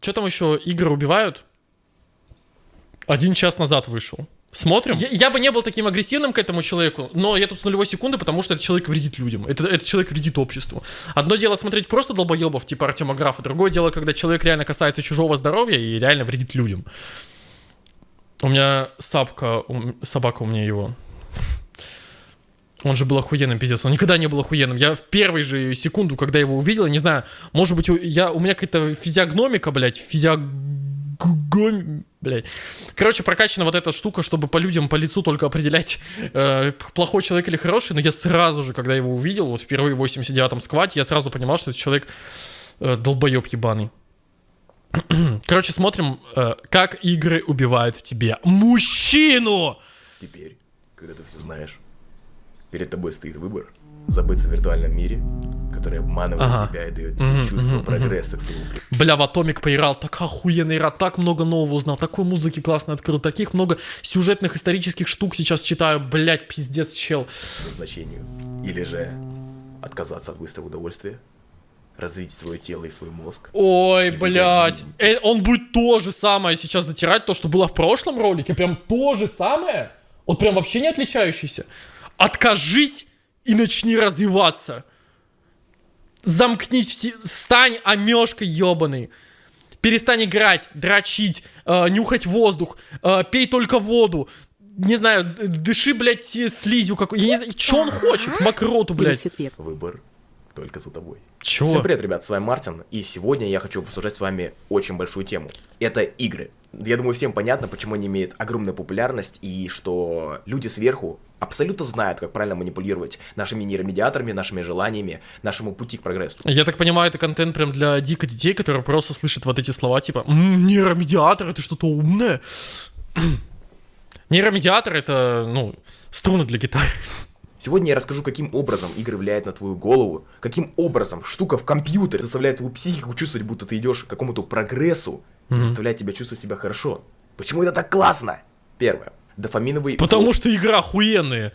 что там еще игры убивают? Один час назад вышел. Смотрим. Я, я бы не был таким агрессивным к этому человеку, но я тут с нулевой секунды, потому что этот человек вредит людям. Это, этот человек вредит обществу. Одно дело смотреть просто долбоебов, типа Артема Графа, другое дело, когда человек реально касается чужого здоровья и реально вредит людям. У меня сапка, у- собака у меня его. Он же был охуенным, пиздец. Он никогда не был охуенным. Я в первой же секунду, когда его увидел, не знаю, может быть, я, у меня какая-то физиогномика, блядь, физиог... Блядь. Короче, прокачана вот эта штука, чтобы по людям, по лицу только определять, э, плохой человек или хороший. Но я сразу же, когда его увидел, вот впервые в 89-м сквате, я сразу понимал, что этот человек э, долбоеб ебаный. Короче, смотрим, э, как игры убивают в тебе мужчину! Теперь, когда ты все знаешь, перед тобой стоит выбор забыться в виртуальном мире, который обманывает Ага. тебя и дает тебе Мгм, чувство мгм, прогресса к своему Бля, в Атомик поиграл, так охуенная игра, так много нового узнал, такой музыки классно открыл, таких много сюжетных исторических штук сейчас читаю, блять, пиздец, чел. назначению. Или же отказаться от быстрого удовольствия, развить свое тело и свой мозг. Ой, блядь, жизнь. Э, он будет то же самое сейчас затирать, то, что было в прошлом ролике, прям то же самое, вот прям вообще не отличающийся. Откажись и начни развиваться. Замкнись, все, стань омешкой ебаный. Перестань играть, дрочить, э, нюхать воздух, э, пей только воду. Не знаю, дыши, блядь, слизью какой. Я не знаю, что он хочет? Мокроту, блядь. Выбор только за тобой. Чего? Всем привет, ребят, с вами Мартин, и сегодня я хочу обсуждать с вами очень большую тему. Это игры. Я думаю, всем понятно, почему они имеют огромную популярность, и что люди сверху абсолютно знают, как правильно манипулировать нашими нейромедиаторами, нашими желаниями, нашему пути к прогрессу. Я так понимаю, это контент прям для дико детей, которые просто слышат вот эти слова, типа, «М, нейромедиатор, это что-то умное. Нейромедиатор это, ну, струны для гитары. Сегодня я расскажу, каким образом игры влияют на твою голову, каким образом штука в компьютере заставляет твою психику чувствовать, будто ты идешь к какому-то прогрессу, и заставляет тебя чувствовать себя хорошо. Почему это так классно? Первое. Дофаминовый... Потому что игры охуенные.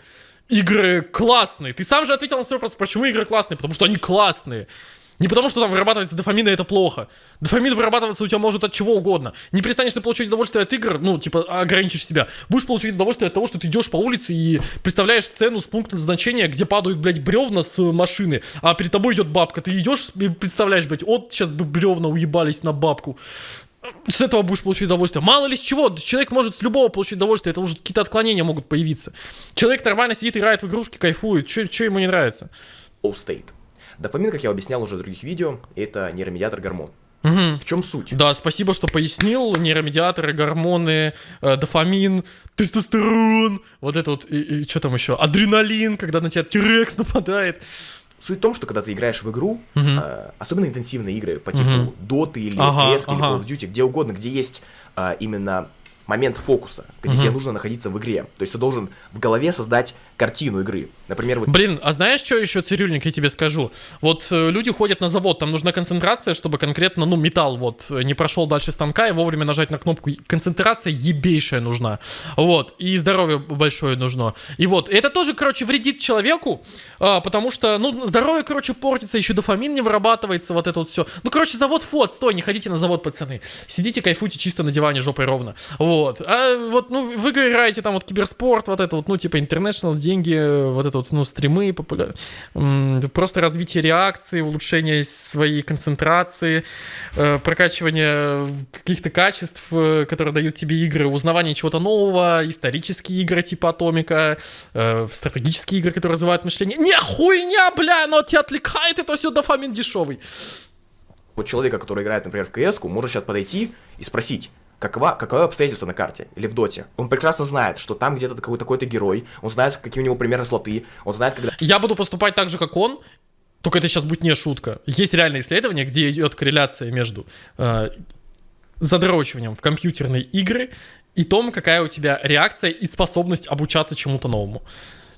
Игры классные. Ты сам же ответил на свой вопрос, почему игры классные? Потому что они классные. Не потому, что там вырабатывается дофамин, и это плохо. Дофамин вырабатываться у тебя может от чего угодно. Не перестанешь ты получать удовольствие от игр, ну, типа, ограничишь себя. Будешь получать удовольствие от того, что ты идешь по улице и представляешь сцену с пункта назначения, где падают, блядь, бревна с э, машины, а перед тобой идет бабка. Ты идешь и представляешь, блядь, вот сейчас бы бревна уебались на бабку. С этого будешь получать удовольствие. Мало ли с чего, человек может с любого получить удовольствие, это уже какие-то отклонения могут появиться. Человек нормально сидит, играет в игрушки, кайфует, что ему не нравится? Flow State. Дофамин, как я объяснял уже в других видео, это нейромедиатор гормон. В чем суть? Да, спасибо, что пояснил. Нейромедиаторы, гормоны, э, дофамин, тестостерон, вот это вот, и, что там еще? Адреналин, когда на тебя тирекс нападает. Суть в том, что когда ты играешь в игру, э, особенно интенсивные игры по типу Мгм. Доты или Ага, PS или ага. Call of Duty, где угодно, где есть э, именно момент фокуса, где тебе нужно находиться в игре. То есть ты должен в голове создать картину игры. Например, вот Блин, а знаешь, что еще, цирюльник, я тебе скажу? Вот э, люди ходят на завод, там нужна концентрация, чтобы конкретно, ну, металл вот э, не прошел дальше станка и вовремя нажать на кнопку. Концентрация ебейшая нужна. Вот, и здоровье большое нужно. И вот, это тоже, короче, вредит человеку, а, потому что, ну, здоровье, короче, портится, еще дофамин не вырабатывается, вот это вот все. Ну, короче, завод фот, стой, не ходите на завод, пацаны. Сидите, кайфуйте чисто на диване жопой ровно. Вот. А вот, ну, в игры играете, там вот киберспорт, вот это вот, ну, типа, international, деньги, вот это вот, ну, стримы, популя- просто развитие реакции, улучшение своей концентрации, э, прокачивание каких-то качеств, э, которые дают тебе игры, узнавание чего-то нового, исторические игры типа Атомика, э, стратегические игры, которые развивают мышление. Не хуйня, бля, оно тебя отвлекает, это все дофамин дешевый. вот человека, который играет, например, в КС, может сейчас подойти и спросить, какова, каковы обстоятельства на карте или в доте. Он прекрасно знает, что там где-то такой- такой-то герой, он знает, какие у него примерно слоты, он знает, когда Я буду поступать так же, как он, только это сейчас будет не шутка. Есть реальное исследование, где идет корреляция между э, задрочиванием в компьютерные игры и том, какая у тебя реакция и способность обучаться чему-то новому.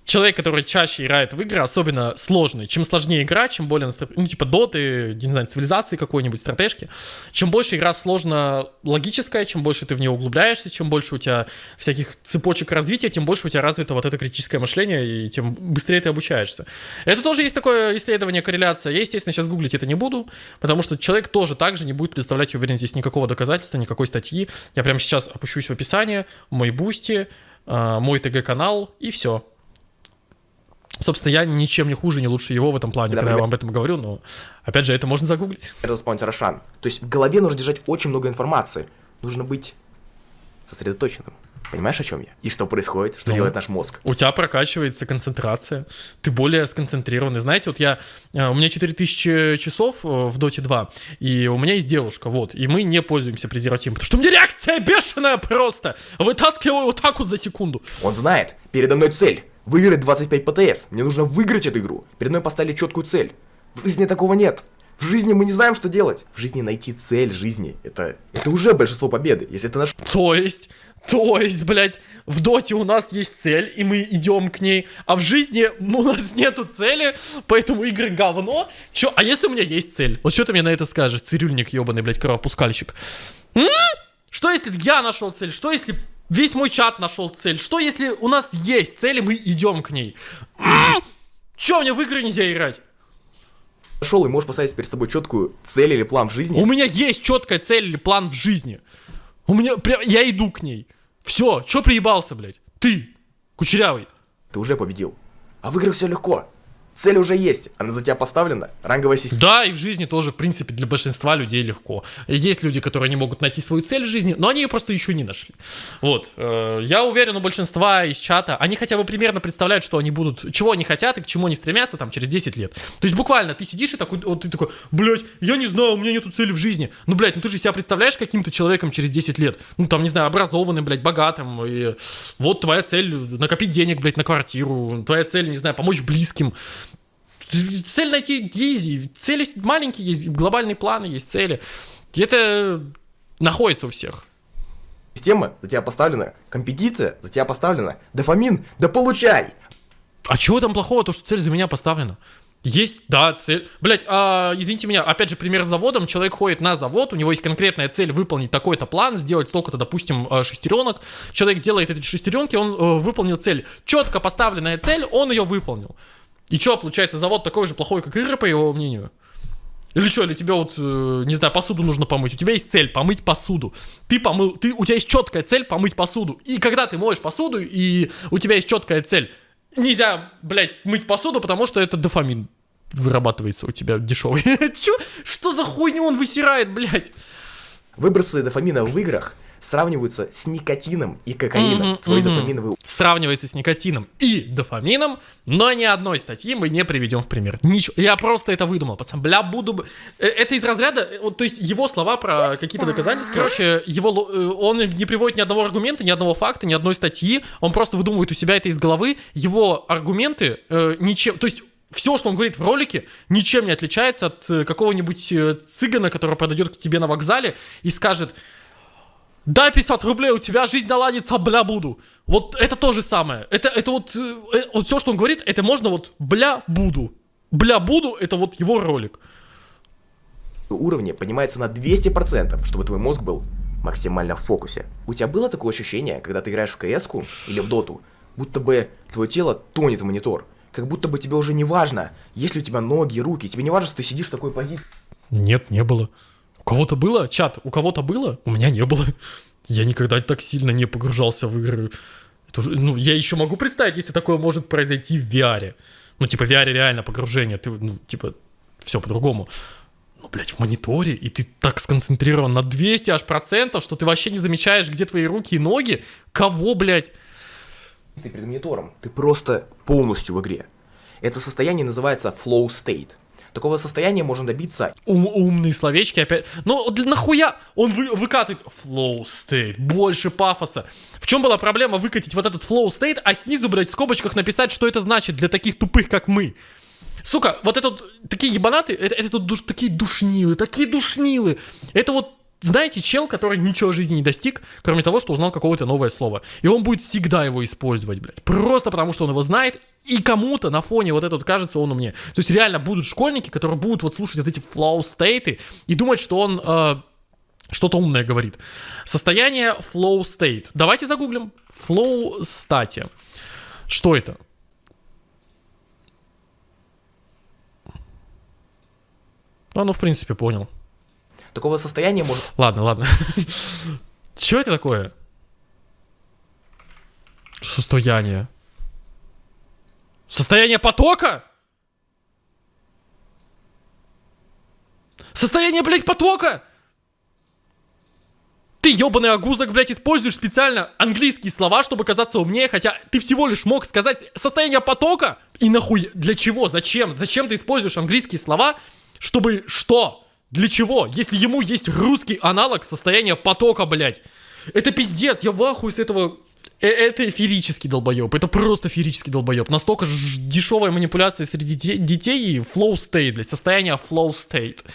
Человек, который чаще играет в игры, особенно сложные, чем сложнее игра, чем более, ну, типа доты, не знаю, цивилизации какой-нибудь, стратежки, чем больше игра сложно логическая, чем больше ты в нее углубляешься, чем больше у тебя всяких цепочек развития, тем больше у тебя развито вот это критическое мышление, и тем быстрее ты обучаешься. Это тоже есть такое исследование, корреляция. Я, естественно, сейчас гуглить это не буду, потому что человек тоже также не будет представлять, уверен, здесь никакого доказательства, никакой статьи. Я прямо сейчас опущусь в описание, мой бусти, а, мой ТГ-канал, и все. Собственно, я ничем не хуже, не лучше его в этом плане, да, когда я вам об этом говорю, но, опять же, это можно загуглить. Это спонсор Рошан. То есть в голове нужно держать очень много информации. Нужно быть сосредоточенным. Понимаешь, о чем я? И что происходит, что ну, делает наш мозг? У тебя прокачивается концентрация, ты более сконцентрированный. Знаете, вот я, э, у меня 4000 часов э, в Доте 2, и у меня есть девушка, вот, и мы не пользуемся презервативом, потому что у меня реакция бешеная просто, вытаскиваю вот так вот за секунду. Он знает, передо мной цель, выиграть 25 ПТС, мне нужно выиграть эту игру. Передо мной поставили четкую цель. В жизни такого нет. В жизни мы не знаем, что делать. В жизни найти цель жизни, это, это уже большинство победы, если ты наш... То есть, то есть, блядь, в доте у нас есть цель, и мы идем к ней, а в жизни у нас нету цели, поэтому игры говно. Чё? А если у меня есть цель? Вот что ты мне на это скажешь, цирюльник ебаный, блядь, кровопускальщик? М? Что если я нашел цель? Что если весь мой чат нашел цель? Что если у нас есть цель, и мы идем к ней? Чё, мне в игры нельзя играть? Нашел и можешь поставить перед собой четкую цель или план в жизни. У меня есть четкая цель или план в жизни. У меня прям, я иду к ней. Все, что приебался, блядь? Ты, кучерявый. Ты уже победил. А в играх все легко. Цель уже есть, она за тебя поставлена, ранговая система. Да, и в жизни тоже, в принципе, для большинства людей легко. Есть люди, которые не могут найти свою цель в жизни, но они ее просто еще не нашли. Вот. Э, я уверен, у большинства из чата, они хотя бы примерно представляют, что они будут, чего они хотят и к чему они стремятся там через 10 лет. То есть буквально ты сидишь и такой, вот ты такой, блядь, я не знаю, у меня нету цели в жизни. Ну, блядь, ну ты же себя представляешь каким-то человеком через 10 лет. Ну, там, не знаю, образованным, блядь, богатым. И вот твоя цель накопить денег, блядь, на квартиру. Твоя цель, не знаю, помочь близким. Цель найти easy. Цели маленькие есть, глобальные планы есть, цели. Это находится у всех. Система за тебя поставлена, компетиция за тебя поставлена, дофамин, да получай! А чего там плохого, то, что цель за меня поставлена? Есть, да, цель. Блять, а, извините меня, опять же, пример с заводом. Человек ходит на завод, у него есть конкретная цель выполнить такой-то план, сделать столько-то, допустим, э, шестеренок. Человек делает эти шестеренки, он э, выполнил цель. Четко поставленная цель, он ее выполнил. И что, получается, завод такой же плохой, как Ира, по его мнению? Или что, или тебе вот, э, не знаю, посуду нужно помыть. У тебя есть цель помыть посуду. Ты помыл, ты, у тебя есть четкая цель помыть посуду. И когда ты моешь посуду, и у тебя есть четкая цель, нельзя, блядь, мыть посуду, потому что это дофамин вырабатывается у тебя дешевый. Чё? Что за хуйню он высирает, блядь? Выбросы дофамина в играх – сравниваются с никотином и кокаином. Mm-hmm, Твой mm-hmm. дофаминовый... Сравнивается с никотином и дофамином, но ни одной статьи мы не приведем в пример. Ничего. Я просто это выдумал, пацан. Бля, буду... Э, это из разряда... Э, вот, то есть его слова про какие-то доказательства, короче, его... Э, он не приводит ни одного аргумента, ни одного факта, ни одной статьи. Он просто выдумывает у себя это из головы. Его аргументы э, ничем... То есть все, что он говорит в ролике, ничем не отличается от какого-нибудь цыгана, который подойдет к тебе на вокзале и скажет, дай 50 рублей, у тебя жизнь наладится, бля, буду. Вот это то же самое. Это, это вот, э, вот все, что он говорит, это можно вот бля, буду. Бля, буду, это вот его ролик. Уровне поднимается на 200%, чтобы твой мозг был максимально в фокусе. У тебя было такое ощущение, когда ты играешь в кс или в доту, будто бы твое тело тонет в монитор. Как будто бы тебе уже не важно, есть ли у тебя ноги, руки, тебе не важно, что ты сидишь в такой позиции. Нет, не было кого-то было? Чат, у кого-то было? У меня не было. Я никогда так сильно не погружался в игры. Это ну, я еще могу представить, если такое может произойти в VR. Ну, типа, в VR реально погружение. Ты, ну, типа, все по-другому. Ну, блядь, в мониторе, и ты так сконцентрирован на 200 аж процентов, что ты вообще не замечаешь, где твои руки и ноги. Кого, блядь? Ты перед монитором, ты просто полностью в игре. Это состояние называется flow state. Такого состояния можно добиться. Ум, умные словечки опять. Ну, нахуя он вы, выкатывает flow state, больше пафоса. В чем была проблема выкатить вот этот flow state, а снизу, блядь, в скобочках написать, что это значит для таких тупых, как мы? Сука, вот это вот, такие ебанаты, это, это тут душ, такие душнилы, такие душнилы. Это вот знаете, чел, который ничего в жизни не достиг, кроме того, что узнал какое-то новое слово. И он будет всегда его использовать, блядь. Просто потому, что он его знает, и кому-то на фоне вот этот кажется он умнее. То есть реально будут школьники, которые будут вот слушать вот эти flow стейты и думать, что он э, что-то умное говорит. Состояние flow state. Давайте загуглим. Flow state. Что это? Ну, ну, в принципе, понял. Такого состояния может... Ладно, ладно. Что это такое? Состояние. Состояние потока? Состояние, блядь, потока? Ты, ебаный агузок, блядь, используешь специально английские слова, чтобы казаться умнее, хотя ты всего лишь мог сказать состояние потока? И нахуй, для чего, зачем? Зачем ты используешь английские слова, чтобы что? Для чего? Если ему есть русский аналог состояния потока, блядь. Это пиздец, я в ахуе с этого... Э это ферический долбоеб, это просто ферический долбоеб. Настолько ж дешевая манипуляция среди детей и flow state, блядь, состояние flow state.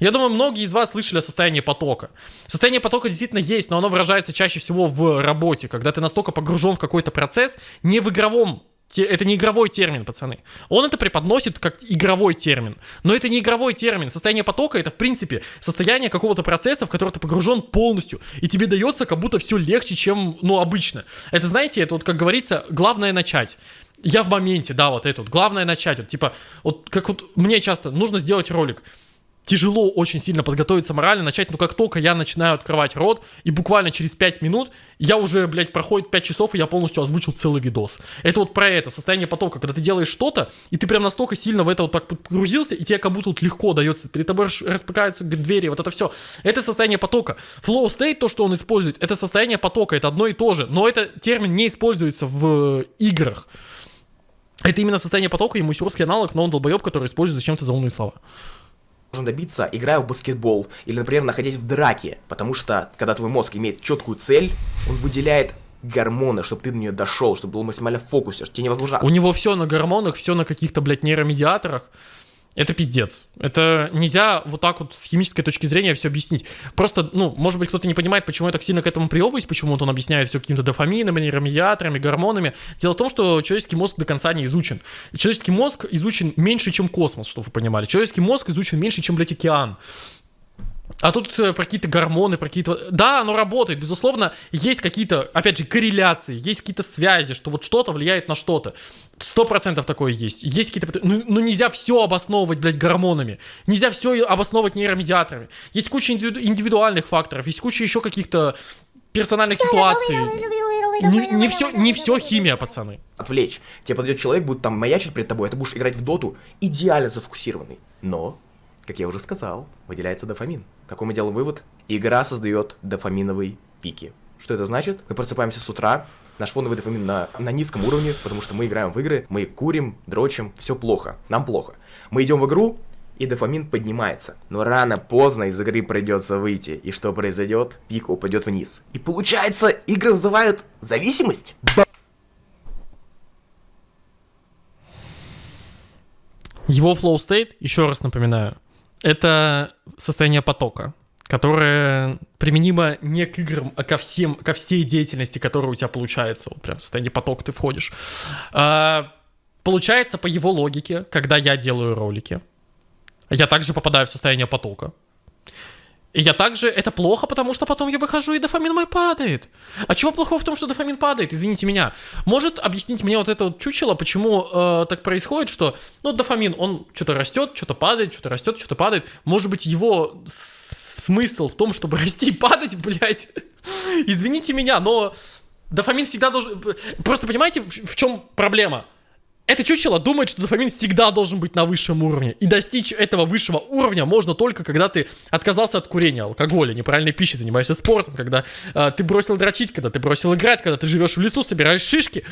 Я думаю, многие из вас слышали о состоянии потока. Состояние потока действительно есть, но оно выражается чаще всего в работе, когда ты настолько погружен в какой-то процесс, не в игровом это не игровой термин, пацаны. Он это преподносит как игровой термин. Но это не игровой термин. Состояние потока это, в принципе, состояние какого-то процесса, в который ты погружен полностью. И тебе дается как будто все легче, чем, ну, обычно. Это, знаете, это вот, как говорится, главное начать. Я в моменте, да, вот это вот. Главное начать. Вот, типа, вот как вот мне часто нужно сделать ролик тяжело очень сильно подготовиться морально, начать, но как только я начинаю открывать рот, и буквально через 5 минут я уже, блядь, проходит 5 часов, и я полностью озвучил целый видос. Это вот про это, состояние потока, когда ты делаешь что-то, и ты прям настолько сильно в это вот так погрузился, и тебе как будто вот легко дается, перед тобой распыкаются двери, вот это все. Это состояние потока. Flow state, то, что он использует, это состояние потока, это одно и то же, но этот термин не используется в играх. Это именно состояние потока, ему русский аналог, но он долбоеб, который использует зачем-то заумные слова должен добиться, играя в баскетбол или, например, находясь в драке, потому что, когда твой мозг имеет четкую цель, он выделяет гормоны, чтобы ты до нее дошел, чтобы был максимально в фокусе, тебе невозможно... У него все на гормонах, все на каких-то, блядь, нейромедиаторах. Это пиздец. Это нельзя вот так вот с химической точки зрения все объяснить. Просто, ну, может быть, кто-то не понимает, почему я так сильно к этому приовываюсь, почему он объясняет все какими-то дофаминами, нейромедиаторами, гормонами. Дело в том, что человеческий мозг до конца не изучен. Человеческий мозг изучен меньше, чем космос, чтобы вы понимали. Человеческий мозг изучен меньше, чем, блядь, океан. А тут э, про какие-то гормоны, про какие-то... Да, оно работает, безусловно, есть какие-то, опять же, корреляции, есть какие-то связи, что вот что-то влияет на что-то. Сто процентов такое есть. Есть какие-то... Ну, ну нельзя все обосновывать, блядь, гормонами. Нельзя все обосновывать нейромедиаторами. Есть куча индивидуальных факторов, есть куча еще каких-то персональных ситуаций. Не, не, все, не все химия, пацаны. Отвлечь. Тебе подойдет человек, будет там маячить перед тобой, а ты будешь играть в доту идеально зафокусированный. Но как я уже сказал, выделяется дофамин. Какой мы делаем вывод? Игра создает дофаминовые пики. Что это значит? Мы просыпаемся с утра, наш фоновый дофамин на, на низком уровне, потому что мы играем в игры, мы курим, дрочим, все плохо, нам плохо. Мы идем в игру, и дофамин поднимается. Но рано-поздно из игры придется выйти. И что произойдет? Пик упадет вниз. И получается, игры вызывают зависимость? Его flow state, еще раз напоминаю, это состояние потока, которое применимо не к играм, а ко всем, ко всей деятельности, которая у тебя получается. Вот прям в состояние потока ты входишь. А, получается, по его логике, когда я делаю ролики, я также попадаю в состояние потока. И я также, это плохо, потому что потом я выхожу, и дофамин мой падает. А чего плохого в том, что дофамин падает? Извините меня. Может объяснить мне вот это вот чучело, почему э, так происходит, что, ну, дофамин, он что-то растет, что-то падает, что-то растет, что-то падает. Может быть, его смысл в том, чтобы расти и падать, блядь. Извините меня, но дофамин всегда должен... Просто понимаете, в чем проблема? Это чучело думает, что дофамин всегда должен быть на высшем уровне. И достичь этого высшего уровня можно только, когда ты отказался от курения, алкоголя, неправильной пищи, занимаешься спортом, когда э, ты бросил дрочить, когда ты бросил играть, когда ты живешь в лесу, собираешь шишки.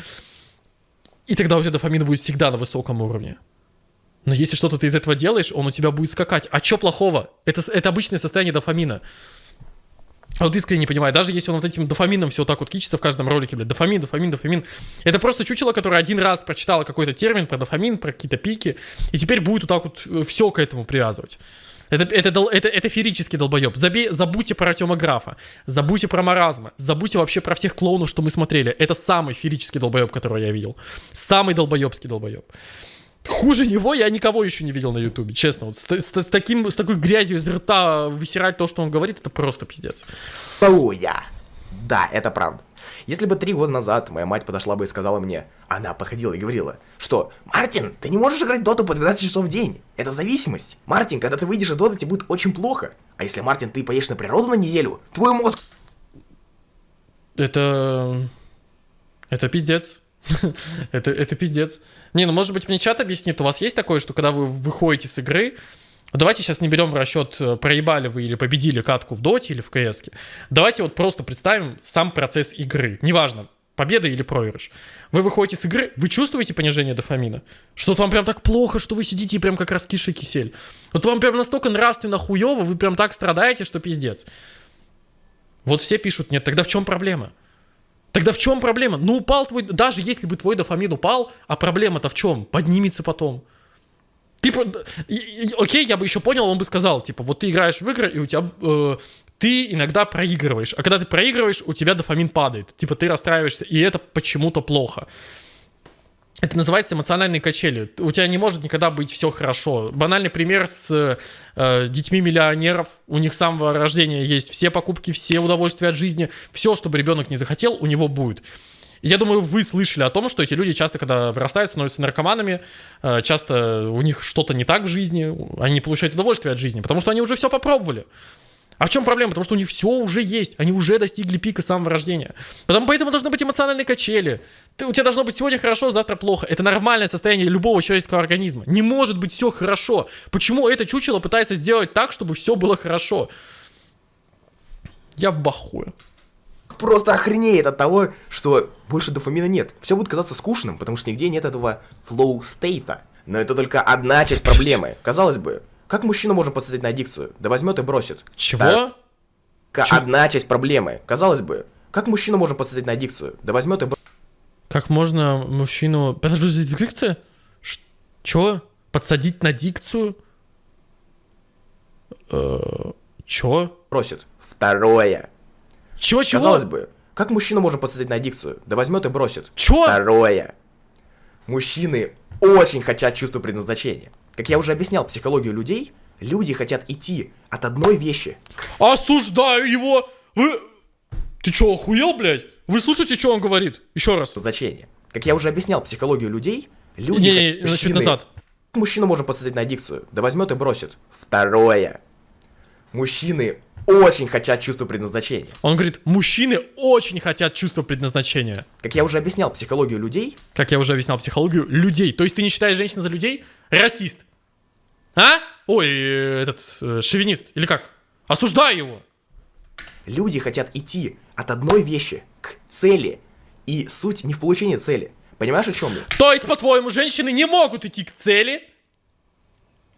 И тогда у тебя дофамин будет всегда на высоком уровне. Но если что-то ты из этого делаешь, он у тебя будет скакать. А что плохого? Это, это обычное состояние дофамина. Вот искренне не понимаю, даже если он вот этим дофамином все вот так вот кичится в каждом ролике, блядь, дофамин, дофамин, дофамин. Это просто чучело, которое один раз прочитало какой-то термин про дофамин, про какие-то пики, и теперь будет вот так вот э, все к этому привязывать. Это, это, это, это ферический долбоеб. Забей, забудьте про Артема Графа, забудьте про Маразма, забудьте вообще про всех клоунов, что мы смотрели. Это самый ферический долбоеб, которого я видел. Самый долбоебский долбоеб. Хуже него я никого еще не видел на Ютубе, честно. Вот с, с- с таким, с такой грязью из рта высирать то, что он говорит, это просто пиздец. Оуя. Да, это правда. Если бы три года назад моя мать подошла бы и сказала мне, она подходила и говорила, что «Мартин, ты не можешь играть доту по 12 часов в день. Это зависимость. Мартин, когда ты выйдешь из доты, тебе будет очень плохо. А если, Мартин, ты поешь на природу на неделю, твой мозг Это... Это пиздец. это, это пиздец. Не, ну может быть мне чат объяснит, у вас есть такое, что когда вы выходите с игры, давайте сейчас не берем в расчет, э, проебали вы или победили катку в доте или в кс Давайте вот просто представим сам процесс игры. Неважно, победа или проигрыш. Вы выходите с игры, вы чувствуете понижение дофамина? Что вот вам прям так плохо, что вы сидите и прям как раскисший кисель. Вот вам прям настолько нравственно хуево, вы прям так страдаете, что пиздец. Вот все пишут, нет, тогда в чем проблема? Тогда в чем проблема? Ну упал твой, даже если бы твой дофамин упал, а проблема-то в чем? Поднимется потом. Ты, окей, я бы еще понял, он бы сказал, типа, вот ты играешь в игры, и у тебя, э, ты иногда проигрываешь, а когда ты проигрываешь, у тебя дофамин падает, типа, ты расстраиваешься, и это почему-то плохо. Это называется эмоциональные качели. У тебя не может никогда быть все хорошо. Банальный пример с э, детьми миллионеров. У них с самого рождения есть все покупки, все удовольствия от жизни. Все, чтобы ребенок не захотел, у него будет. Я думаю, вы слышали о том, что эти люди часто, когда вырастают, становятся наркоманами, э, часто у них что-то не так в жизни, они не получают удовольствие от жизни, потому что они уже все попробовали. А в чем проблема? Потому что у них все уже есть. Они уже достигли пика самого рождения. Потому, поэтому должны быть эмоциональные качели. Ты, у тебя должно быть сегодня хорошо, завтра плохо. Это нормальное состояние любого человеческого организма. Не может быть все хорошо. Почему это чучело пытается сделать так, чтобы все было хорошо? Я в бахуе. просто охренеет от того, что больше дофамина нет. Все будет казаться скучным, потому что нигде нет этого flow стейта. Но это только одна часть проблемы. Казалось бы, как мужчина может подсадить на аддикцию? Да возьмет и бросит. Чего? Ка- Чё? Одна часть проблемы. Казалось бы, как мужчина может подсадить на аддикцию? Да возьмет и бросит. Как можно мужчину... Подожди, дикция? Ш- Чё? Подсадить на дикцию? Э, Чё? бросит. Второе. Чё, чего? Казалось бы, как мужчина может подсадить на аддикцию? Да возьмет и бросит. Чё? Второе. Мужчины очень хотят чувство предназначения. Как я уже объяснял психологию людей, люди хотят идти от одной вещи Осуждаю его! Вы... Ты чё, охуел, блядь? Вы слушаете, что он говорит? Еще раз. значения. Как я уже объяснял психологию людей, люди... Хот- не, чуть мужчины- назад. Мужчина может подсадить на аддикцию, да возьмет и бросит. Второе. Мужчины очень хотят чувство предназначения. Он говорит, мужчины очень хотят чувство предназначения. Как я уже объяснял психологию людей, Как я уже объяснял психологию, людей. То есть ты не считаешь женщин за людей? Расист. А? Ой, э, этот, э, шовинист. Или как? Осуждаю его. люди хотят идти от одной вещи к цели. И суть не в получении цели. Понимаешь, о чем я? То есть, по-твоему, женщины не могут идти к цели?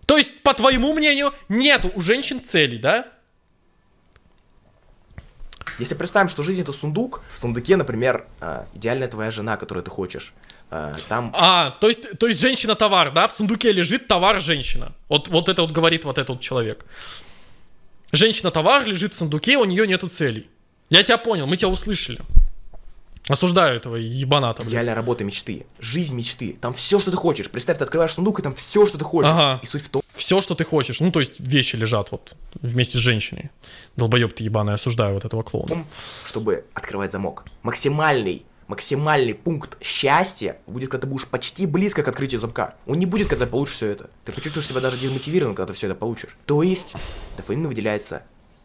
То есть, по твоему мнению, нету у женщин целей, да? Если представим, что жизнь это сундук, в сундуке, например, а, идеальная твоя жена, которую ты хочешь. А, Там А, то есть, то есть женщина-товар, да? В сундуке лежит товар-женщина. Вот, вот это вот говорит вот этот вот человек. Женщина-товар лежит в сундуке, у нее нету целей. Я тебя понял, мы тебя услышали. Осуждаю этого ебаната, блядь. идеальная работа мечты, жизнь мечты. Там все, что ты хочешь. Представь, ты открываешь сундук, и там все, что ты хочешь. Ага. И суть в том, Все, что ты хочешь. Ну, то есть вещи лежат вот вместе с женщиной. Долбоеб ты ебаный, осуждаю вот этого клоуна. чтобы открывать замок. Максимальный, максимальный пункт счастья будет, когда ты будешь почти близко к открытию замка. Он не будет, когда ты получишь все это. Ты почувствуешь себя даже демотивированным, когда ты все это получишь. То есть, дофамин выделяется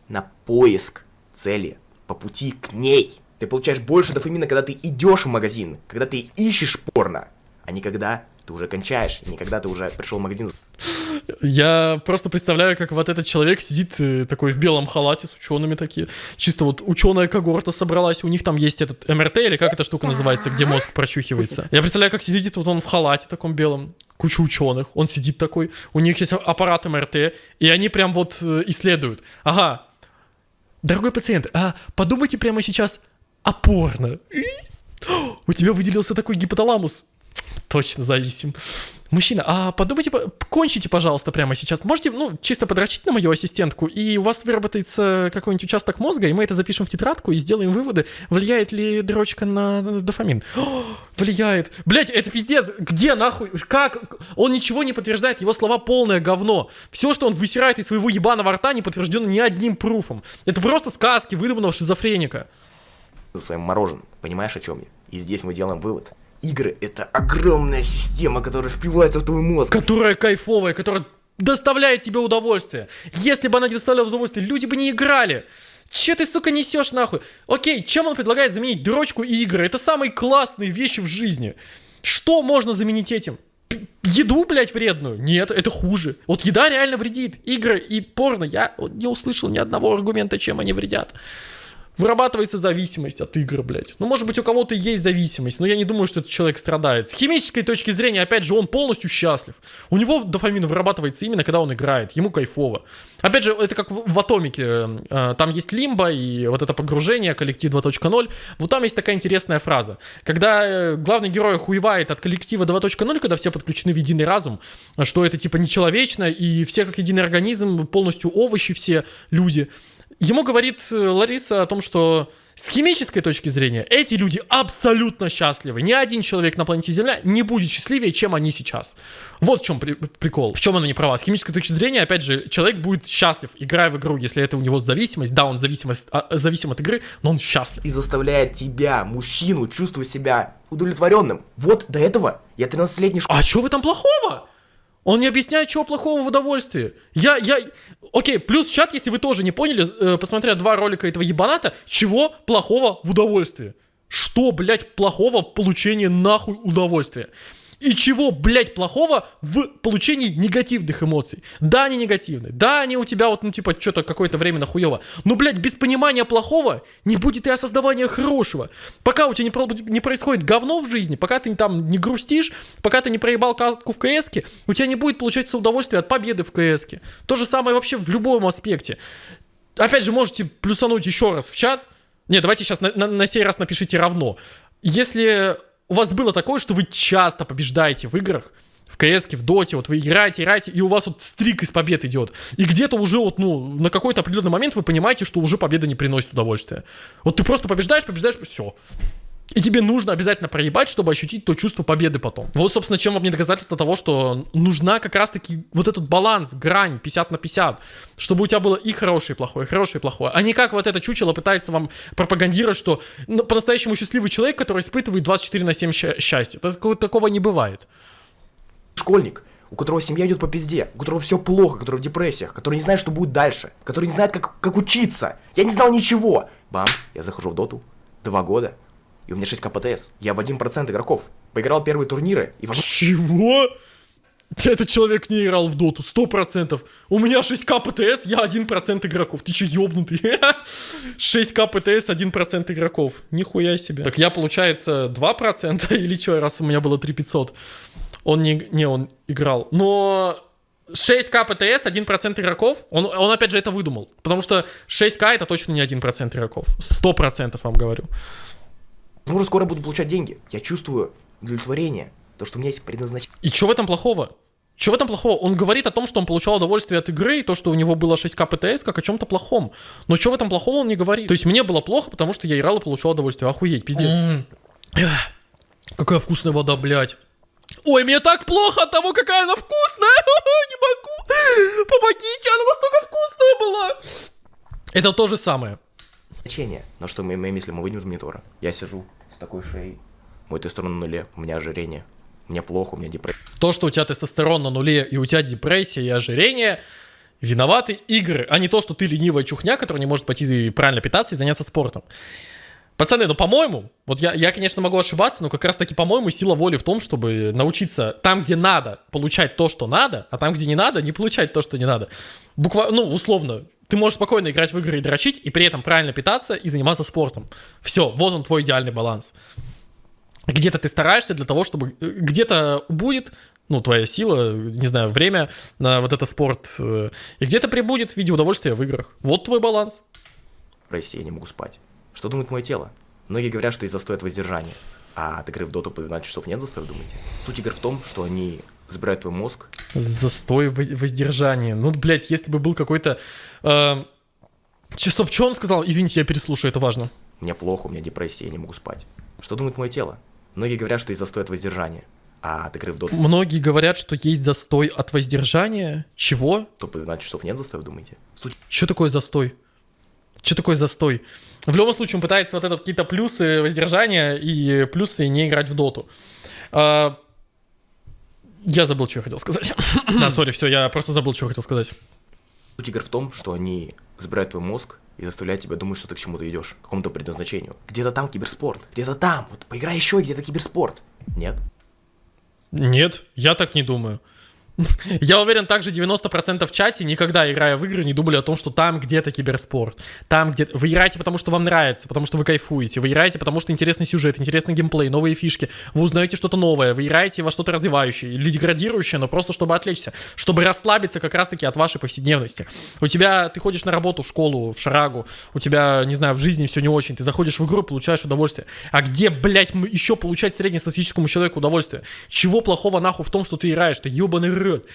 на поиск цели, по пути к ней. Ты получаешь больше дофамина, когда ты идешь в магазин, когда ты ищешь порно, а не когда ты уже кончаешь, и не когда ты уже пришел в магазин Я просто представляю, как вот этот человек сидит э, такой в белом халате с учеными такие. Чисто вот ученая когорта собралась, у них там есть этот МРТ, или как эта штука называется, где мозг прочухивается. Я представляю, как сидит вот он в халате таком белом, куча ученых, он сидит такой, у них есть аппарат МРТ, и они прям вот э, исследуют. Ага, дорогой пациент, а подумайте прямо сейчас о порно. И? У тебя выделился такой гипоталамус. Точно зависим. Мужчина, а подумайте, кончите, пожалуйста, прямо сейчас. Можете, ну, чисто подрочить на мою ассистентку, и у вас выработается какой-нибудь участок мозга, и мы это запишем в тетрадку и сделаем выводы, влияет ли дрочка на дофамин. О, влияет. Блять, это пиздец. Где нахуй? Как? Он ничего не подтверждает, его слова полное говно. Все, что он высирает из своего ебаного рта, не подтверждено ни одним пруфом. Это просто сказки выдуманного шизофреника. За своим мороженым. Понимаешь, о чем я? И здесь мы делаем вывод игры — это огромная система, которая впивается в твой мозг. Которая кайфовая, которая доставляет тебе удовольствие. Если бы она не доставляла удовольствие, люди бы не играли. Че ты, сука, несешь нахуй? Окей, чем он предлагает заменить дрочку и игры? Это самые классные вещи в жизни. Что можно заменить этим? Еду, блядь, вредную? Нет, это хуже. Вот еда реально вредит. Игры и порно. Я не услышал ни одного аргумента, чем они вредят. Вырабатывается зависимость от игр, блядь. Ну, может быть, у кого-то есть зависимость, но я не думаю, что этот человек страдает. С химической точки зрения, опять же, он полностью счастлив. У него дофамин вырабатывается именно, когда он играет. Ему кайфово. Опять же, это как в, в Атомике. Э, там есть лимба и вот это погружение, коллектив 2.0. Вот там есть такая интересная фраза. Когда э, главный герой хуевает от коллектива 2.0, когда все подключены в единый разум, что это типа нечеловечно, и все как единый организм, полностью овощи все люди – Ему говорит э, Лариса о том, что с химической точки зрения эти люди абсолютно счастливы. Ни один человек на планете Земля не будет счастливее, чем они сейчас. Вот в чем при прикол. В чем она не права. С химической точки зрения, опять же, человек будет счастлив, играя в игру, если это у него зависимость. Да, он зависимость, а, зависим от игры, но он счастлив. И заставляет тебя, мужчину, чувствовать себя удовлетворенным. Вот до этого я 13-летний школьник. А что в этом плохого? Он не объясняет, чего плохого в удовольствии. Я, я... Окей, плюс чат, если вы тоже не поняли, э, посмотря два ролика этого ебаната, чего плохого в удовольствии? Что, блядь, плохого в получении нахуй удовольствия? И чего, блядь, плохого в получении негативных эмоций? Да, они негативные. Да, они у тебя вот, ну, типа, что-то какое-то время нахуево. Но, блядь, без понимания плохого не будет и осознавания хорошего. Пока у тебя не, не происходит говно в жизни, пока ты там не грустишь, пока ты не проебал катку в кс у тебя не будет получаться удовольствие от победы в кс -ке. То же самое вообще в любом аспекте. Опять же, можете плюсануть еще раз в чат. Не, давайте сейчас на, на, на сей раз напишите равно. Если у вас было такое, что вы часто побеждаете в играх, в КС, в Доте, вот вы играете, играете, и у вас вот стрик из побед идет. И где-то уже вот, ну, на какой-то определенный момент вы понимаете, что уже победа не приносит удовольствия. Вот ты просто побеждаешь, побеждаешь, все. И тебе нужно обязательно проебать, чтобы ощутить то чувство победы потом. Вот, собственно, чем вам не доказательство того, что нужна как раз-таки вот этот баланс, грань 50 на 50, чтобы у тебя было и хорошее, и плохое, и хорошее, и плохое. А не как вот это чучело пытается вам пропагандировать, что ну, по-настоящему счастливый человек, который испытывает 24 на 7 счастья. Такого, такого не бывает. Школьник, у которого семья идет по пизде, у которого все плохо, который в депрессиях, который не знает, что будет дальше, который не знает, как, как учиться. Я не знал ничего. Бам, я захожу в доту. Два года, и у меня 6 КПТС. Я в 1% игроков. Поиграл первые турниры и... Чего? Этот человек не играл в доту, сто процентов. У меня 6к ПТС, я 1% игроков. Ты че, ёбнутый? 6к ПТС, 1% игроков. Нихуя себе. Так я, получается, 2% или что, раз у меня было 3500? Он не, не, он играл. Но 6к ПТС, 1% игроков, он, он опять же это выдумал. Потому что 6к это точно не 1% игроков. 100% вам говорю. Ну, уже скоро буду получать деньги. Я чувствую удовлетворение, то, что у меня есть предназначение. И что в этом плохого? Что в этом плохого? Он говорит о том, что он получал удовольствие от игры, и то, что у него было 6к ПТС, как о чем-то плохом. Но что в этом плохого он не говорит? То есть мне было плохо, потому что я играл и получал удовольствие. Охуеть, пиздец. Mm. Какая вкусная вода, блядь. Ой, мне так плохо от того, какая она вкусная. Не могу. Помогите, она настолько вкусная была. Это то же самое. Значение, на что мы, мои мысли мы выйдем из монитора. Я сижу, с такой шеей. Мой тестостерон на нуле, у меня ожирение. Мне плохо, у меня депрессия. То, что у тебя тестостерон на нуле и у тебя депрессия и ожирение, виноваты игры, а не то, что ты ленивая чухня, которая не может пойти правильно питаться и заняться спортом. Пацаны, ну по-моему, вот я, я, конечно, могу ошибаться, но как раз таки, по-моему, сила воли в том, чтобы научиться там, где надо, получать то, что надо, а там, где не надо, не получать то, что не надо. Буквально, ну, условно, ты можешь спокойно играть в игры и дрочить, и при этом правильно питаться и заниматься спортом. Все, вот он твой идеальный баланс. Где-то ты стараешься для того, чтобы... Э, где-то будет, ну, твоя сила, не знаю, время на вот это спорт. Э, и где-то прибудет в виде удовольствия в играх. Вот твой баланс. Прости, я не могу спать. Что думает мое тело? Многие говорят, что из-за стоит воздержания. А от игры в доту по 12 часов нет застоя, думаете? Суть игр в том, что они забирают твой мозг. Застой, воздержание. Ну, блядь, если бы был какой-то... Э, стоп, что он сказал? Извините, я переслушаю, это важно. Мне плохо, у меня депрессия, я не могу спать. Что думает мое тело? Многие говорят, что есть застой от воздержания. А от игры в доту... Многие говорят, что есть застой от воздержания. Чего? То по 12 часов нет застоя, думаете? Суть... Что такое застой? Что такое застой? В любом случае он пытается вот этот какие-то плюсы воздержания и плюсы не играть в доту. А, я забыл, что я хотел сказать. да, сори, все, я просто забыл, что я хотел сказать. Суть игр в том, что они забирают твой мозг и заставляют тебя думать, что ты к чему-то идешь, к какому-то предназначению. Где-то там киберспорт, где-то там, вот поиграй еще, где-то киберспорт. Нет? Нет, я так не думаю. Я уверен, также 90% в чате, никогда играя в игры, не думали о том, что там где-то киберспорт. Там где Вы играете, потому что вам нравится, потому что вы кайфуете. Вы играете, потому что интересный сюжет, интересный геймплей, новые фишки. Вы узнаете что-то новое. Вы играете во что-то развивающее или деградирующее, но просто чтобы отвлечься. Чтобы расслабиться как раз-таки от вашей повседневности. У тебя... Ты ходишь на работу, в школу, в шарагу. У тебя, не знаю, в жизни все не очень. Ты заходишь в игру, получаешь удовольствие. А где, блядь, еще получать среднестатистическому человеку удовольствие? Чего плохого нахуй в том, что ты играешь? Ты ебаный вперед.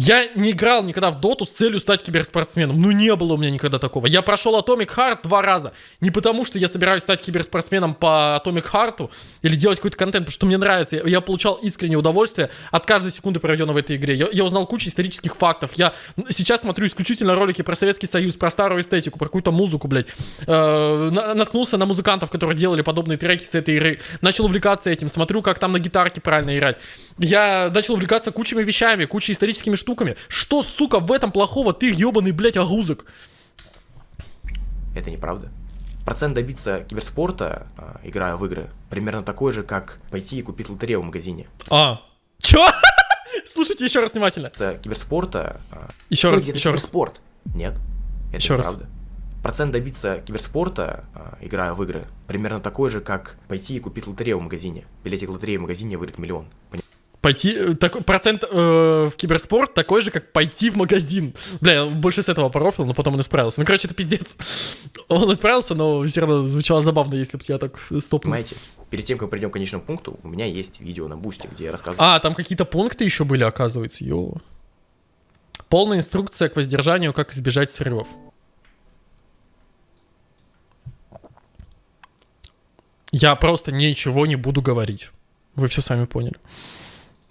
Я не играл никогда в доту с целью стать киберспортсменом. Ну, не было у меня никогда такого. Я прошел Atomic Heart два раза. Не потому, что я собираюсь стать киберспортсменом по Atomic Heart или делать какой-то контент, потому что мне нравится. Я, я получал искреннее удовольствие от каждой секунды, проведенной в этой игре. Я, я узнал кучу исторических фактов. Я сейчас смотрю исключительно ролики про Советский Союз, про старую эстетику, про какую-то музыку, блядь. Э, наткнулся на музыкантов, которые делали подобные треки с этой игры. Начал увлекаться этим. Смотрю, как там на гитарке правильно играть. Я начал увлекаться кучами вещами, кучей историческими штуками штуками. Что, сука, в этом плохого? Ты ебаный, блядь, огузок. Это неправда. Процент добиться киберспорта, э, играя в игры, примерно такой же, как пойти и купить лотерею в магазине. А, чё? Слушайте еще раз внимательно. Киберспорта... Э, еще раз, еще раз. Спорт. Нет, это еще неправда. Раз. Процент добиться киберспорта, э, играя в игры, примерно такой же, как пойти и купить лотерею в магазине. Билетик лотереи в магазине выйдет миллион. Понимаете? Пойти, э, так, процент э, в киберспорт такой же, как пойти в магазин. Бля, я больше с этого порофил, но потом он исправился. Ну, короче, это пиздец. Он исправился, но все равно звучало забавно, если бы я так стопнул. Понимаете, перед тем, как придем к конечному пункту, у меня есть видео на бусте, где я рассказываю. А, там какие-то пункты еще были, оказывается, йо. Полная инструкция к воздержанию, как избежать срывов. Я просто ничего не буду говорить. Вы все сами поняли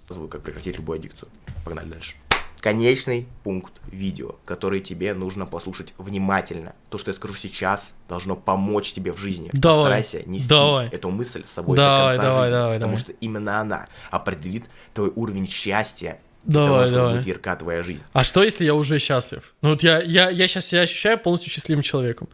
как прекратить любую аддикцию. Погнали дальше. Конечный пункт видео, который тебе нужно послушать внимательно. То, что я скажу сейчас, должно помочь тебе в жизни. Давай. Постарайся нести давай. эту мысль с собой давай, до конца давай, жизни, давай, потому давай. что именно она определит твой уровень счастья Давай, того, давай. будет ярка твоя жизнь. А что, если я уже счастлив? Ну вот я, я, я сейчас себя ощущаю полностью счастливым человеком.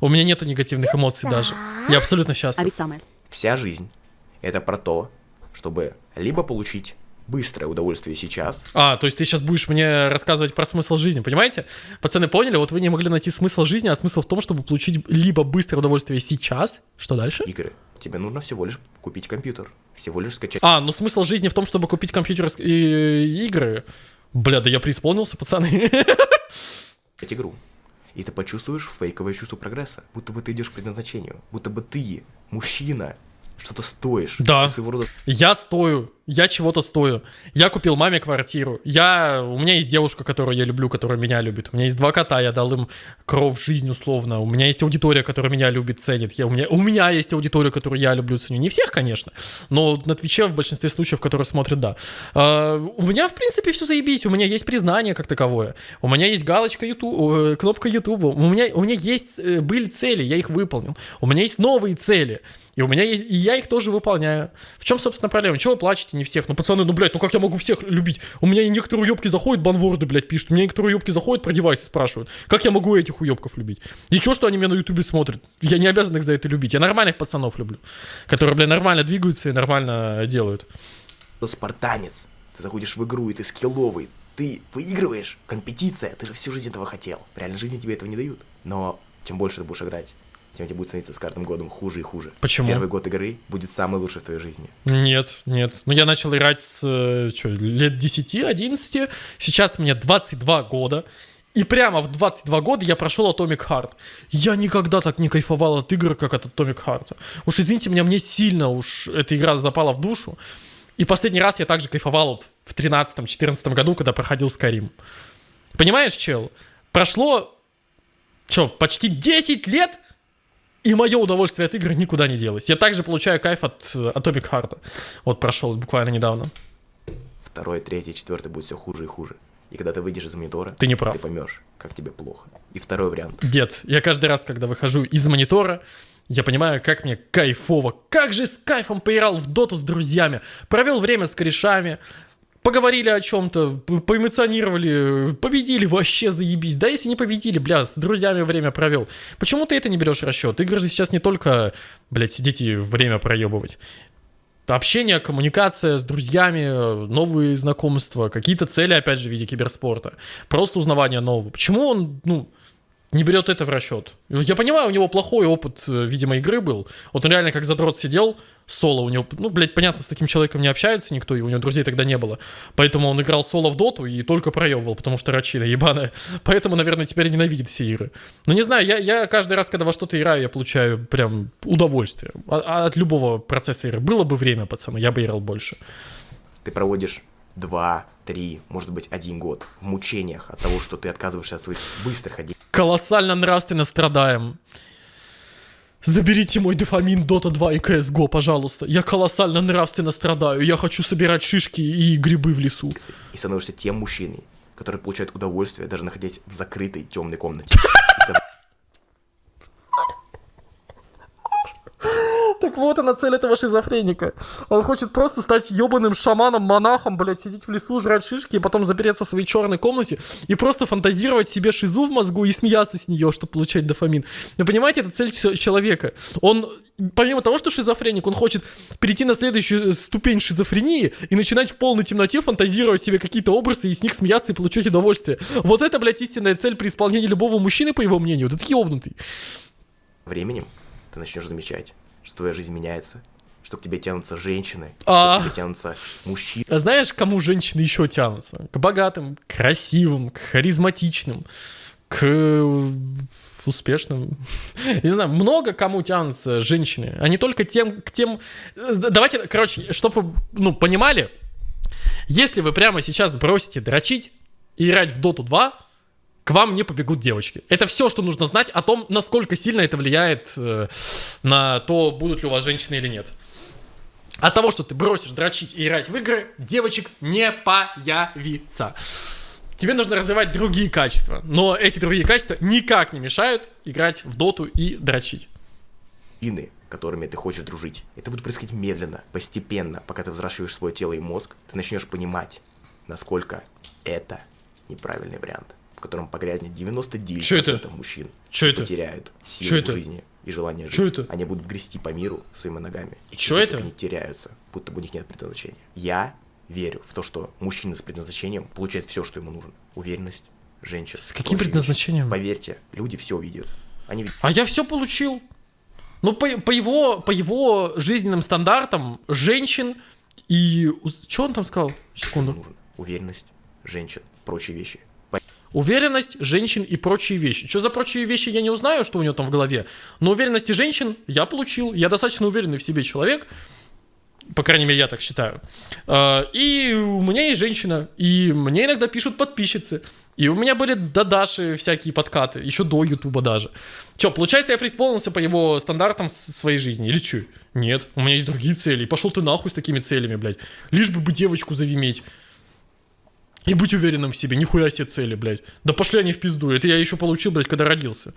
У меня нету негативных эмоций даже. Я абсолютно счастлив. А ведь самое. Вся жизнь — это про то, чтобы либо получить быстрое удовольствие сейчас. А, то есть ты сейчас будешь мне рассказывать про смысл жизни, понимаете? Пацаны поняли, вот вы не могли найти смысл жизни, а смысл в том, чтобы получить либо быстрое удовольствие сейчас, что дальше? Игры. Тебе нужно всего лишь купить компьютер, всего лишь скачать. А, ну смысл жизни в том, чтобы купить компьютер и игры. Бля, да я преисполнился, пацаны. игру. И ты почувствуешь фейковое чувство прогресса, будто бы ты идешь к предназначению, будто бы ты мужчина, что-то стоишь. Да. Я стою я чего-то стою. Я купил маме квартиру. Я, у меня есть девушка, которую я люблю, которая меня любит. У меня есть два кота, я дал им кровь, жизнь условно. У меня есть аудитория, которая меня любит, ценит. Я, у, меня, у меня есть аудитория, которую я люблю, ценю. Не всех, конечно, но на Твиче в большинстве случаев, которые смотрят, да. А, у меня, в принципе, все заебись. У меня есть признание как таковое. У меня есть галочка YouTube, кнопка YouTube. У меня, у меня есть, э, были цели, я их выполнил. У меня есть новые цели. И у меня есть, и я их тоже выполняю. В чем, собственно, проблема? Чего вы плачете? Не всех. Ну, пацаны, ну, блядь, ну как я могу всех любить? У меня некоторые уебки заходят, банворды, блядь, пишут. У меня некоторые уебки заходят, про девайсы спрашивают. Как я могу этих уебков любить? Ничего, что они меня на ютубе смотрят. Я не обязан их за это любить. Я нормальных пацанов люблю. Которые, блядь, нормально двигаются и нормально делают. Спартанец. Ты заходишь в игру, и ты скилловый. Ты выигрываешь. Компетиция. Ты же всю жизнь этого хотел. В реальной жизни тебе этого не дают. Но чем больше ты будешь играть, тем тебе будет становиться с каждым годом хуже и хуже. Почему? Первый год игры будет самый лучший в твоей жизни. Нет, нет. Ну, я начал играть с что, лет 10-11. Сейчас мне 22 года. И прямо в 22 года я прошел Atomic Heart. Я никогда так не кайфовал от игр, как от Atomic Heart. Уж извините меня, мне сильно уж эта игра запала в душу. И последний раз я также кайфовал вот в 13-14 году, когда проходил Skyrim. Понимаешь, чел? Прошло, что, почти 10 лет, и мое удовольствие от игры никуда не делось. Я также получаю кайф от э, Atomic Heart. Вот прошел буквально недавно. Второй, третий, четвертый будет все хуже и хуже. И когда ты выйдешь из монитора, ты не прав. Ты поймешь, как тебе плохо. И второй вариант. Дед, я каждый раз, когда выхожу из монитора, я понимаю, как мне кайфово. Как же с кайфом поиграл в доту с друзьями. Провел время с корешами. Поговорили о чем-то, поэмоционировали, победили, вообще заебись. Да если не победили, бля, с друзьями время провел. Почему ты это не берешь в расчет? Игры же сейчас не только, блядь, сидеть и время проебывать общение, коммуникация с друзьями, новые знакомства, какие-то цели, опять же, в виде киберспорта. Просто узнавание нового. Почему он, ну, не берет это в расчет. Я понимаю, у него плохой опыт, э, видимо, игры был. Вот он реально как задрот сидел, соло у него, ну, блядь, понятно, с таким человеком не общается никто, и у него друзей тогда не было. Поэтому он играл соло в доту и только проебывал, потому что рачина ебаная. Поэтому, наверное, теперь ненавидит все игры. Но не знаю, я, я каждый раз, когда во что-то играю, я получаю прям удовольствие. А, а от любого процесса игры. Было бы время, пацаны, я бы играл больше. Ты проводишь два, три, может быть, один год в мучениях от того, что ты отказываешься от своих быстрых один. Колоссально нравственно страдаем. Заберите мой дофамин Dota 2 и CSGO, пожалуйста. Я колоссально нравственно страдаю. Я хочу собирать шишки и грибы в лесу. И становишься тем мужчиной, который получает удовольствие, даже находясь в закрытой темной комнате. Так вот она цель этого шизофреника. Он хочет просто стать ебаным шаманом, монахом, блядь, сидеть в лесу, жрать шишки, и потом запереться в своей черной комнате и просто фантазировать себе шизу в мозгу и смеяться с нее, чтобы получать дофамин. Вы понимаете, это цель человека. Он, помимо того, что шизофреник, он хочет перейти на следующую ступень шизофрении и начинать в полной темноте фантазировать себе какие-то образы и с них смеяться и получать удовольствие. Вот это, блядь, истинная цель при исполнении любого мужчины, по его мнению. Ты ебнутый. Временем ты начнешь замечать, что твоя жизнь меняется, что к тебе тянутся женщины, а... что к тебе тянутся мужчины. А знаешь, кому женщины еще тянутся? К богатым, красивым, к харизматичным, к успешным. Не знаю, много кому тянутся женщины, а не только тем, к тем... Давайте, короче, чтобы вы, ну, понимали, если вы прямо сейчас бросите дрочить и играть в Доту 2, к вам не побегут девочки. Это все, что нужно знать о том, насколько сильно это влияет э, на то, будут ли у вас женщины или нет. От того, что ты бросишь дрочить и играть в игры, девочек не появится. Тебе нужно развивать другие качества, но эти другие качества никак не мешают играть в доту и дрочить. Ины, которыми ты хочешь дружить. Это будет происходить медленно, постепенно, пока ты взращиваешь свое тело и мозг, ты начнешь понимать, насколько это неправильный вариант в котором погрязнет 99% Чё это? мужчин. Чё это? Потеряют силу Чё это? жизни и желание жить. Чё это? Они будут грести по миру своими ногами. И Чё это? Они теряются, будто бы у них нет предназначения. Я верю в то, что мужчина с предназначением получает все, что ему нужно. Уверенность, женщина. С каким предназначением? Поверьте, люди все увидят. Они видят. А я все получил. Ну, по, по, его, по его жизненным стандартам, женщин и... Что он там сказал? Секунду. Уверенность, женщин, прочие вещи. Уверенность женщин и прочие вещи. Что за прочие вещи, я не узнаю, что у него там в голове. Но уверенности женщин я получил. Я достаточно уверенный в себе человек. По крайней мере, я так считаю. А, и у меня есть женщина. И мне иногда пишут подписчицы. И у меня были до Даши всякие подкаты. Еще до Ютуба даже. Че, получается, я преисполнился по его стандартам своей жизни? Или что? Нет. У меня есть другие цели. Пошел ты нахуй с такими целями, блядь. Лишь бы бы девочку завиметь. И быть уверенным в себе, нихуя себе цели, блядь. Да пошли они в пизду, это я еще получил, блядь, когда родился.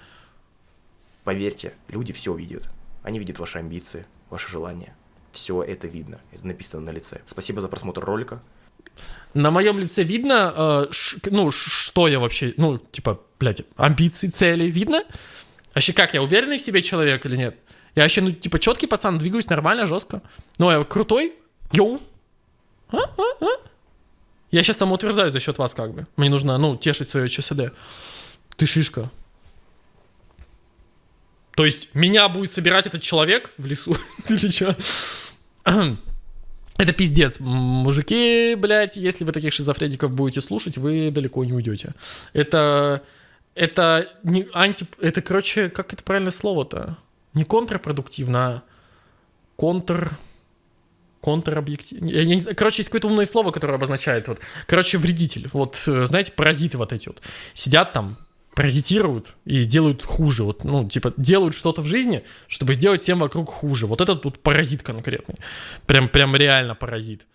Поверьте, люди все видят. Они видят ваши амбиции, ваши желания. Все это видно, это написано на лице. Спасибо за просмотр ролика. На моем лице видно, э, ш, ну, что я вообще, ну, типа, блядь, амбиции, цели, видно? Вообще как, я уверенный в себе человек или нет? Я вообще, ну, типа, четкий пацан, двигаюсь нормально, жестко. Ну, я крутой? Йоу! А, а, а? Я сейчас самоутверждаюсь за счет вас как бы. Мне нужно, ну, тешить свое ЧСД. Ты шишка. То есть меня будет собирать этот человек в лесу? Или что? Это пиздец. Мужики, блядь, если вы таких шизофреников будете слушать, вы далеко не уйдете. Это... Это не анти... Это, короче, как это правильное слово-то? Не контрпродуктивно, а контр... Знаю. Короче, есть какое-то умное слово, которое обозначает вот. Короче, вредитель. Вот, э, знаете, паразиты вот эти вот. Сидят там, паразитируют и делают хуже. Вот, ну, типа, делают что-то в жизни, чтобы сделать всем вокруг хуже. Вот этот тут паразит конкретный. Прям, прям реально паразит.